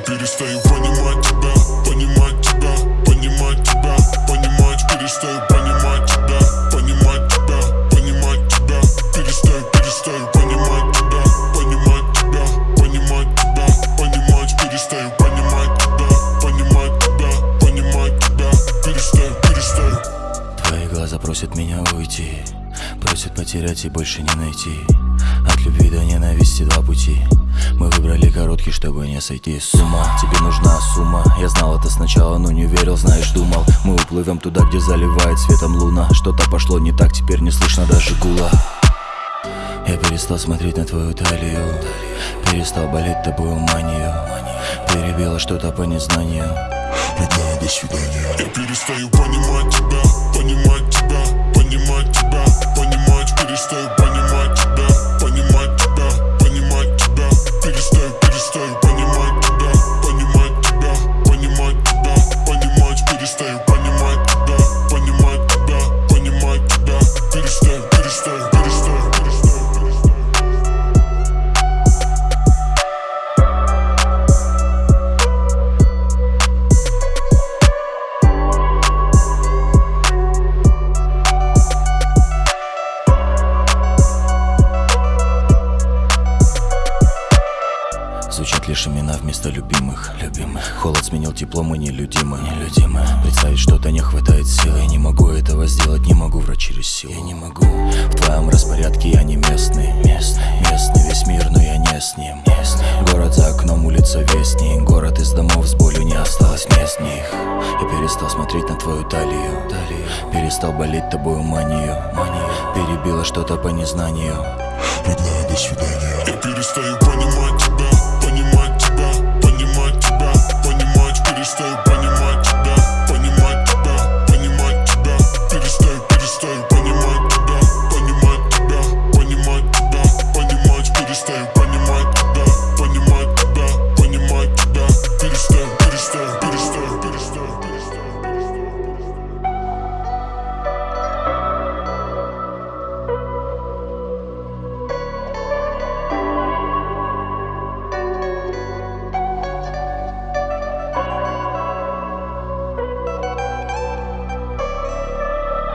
перестаю понимать тебя, понимать тебя, понимать тебя, понимать, перестаю понимать тебя, понимать тебя, понимать тебя, перестаю, перестаю понимать тебя, понимать тебя, понимать тебя, понимать, перестаю понимать тебя, понимать тебя, понимать тебя, перестаю, перестаю. Твои глаза просят меня уйти Просят потерять и больше не найти От любви до ненависти два пути Мы выбрали короткий, чтобы не сойти с ума. Тебе нужна сумма. Я знал это сначала, но не верил, знаешь, думал. Мы уплывем туда, где заливает светом луна. Что-то пошло не так, теперь не слышно даже гула. Я перестал смотреть на твою талию. Перестал болеть тобою манию. Перебило что-то по незнанию. Свидания. Я перестаю понимать тебя, понимать лишь имена вместо любимых Любимых. Холод сменил тепло, мы нелюдимы. Нелюдимы. Представить что-то не хватает сил Я не могу этого сделать, не могу врать через силу. Я не могу. В твоем распорядке я не местный. Местный. Местный. Весь мир, но я не с ним. Ним Город за окном, улица вестник Город из домов с болью не осталось мест в них Я перестал смотреть на твою талию. Талию. Перестал болеть тобою манию. Манию. Перебило что-то по незнанию. Родная, до свидания. Я перестаю понимать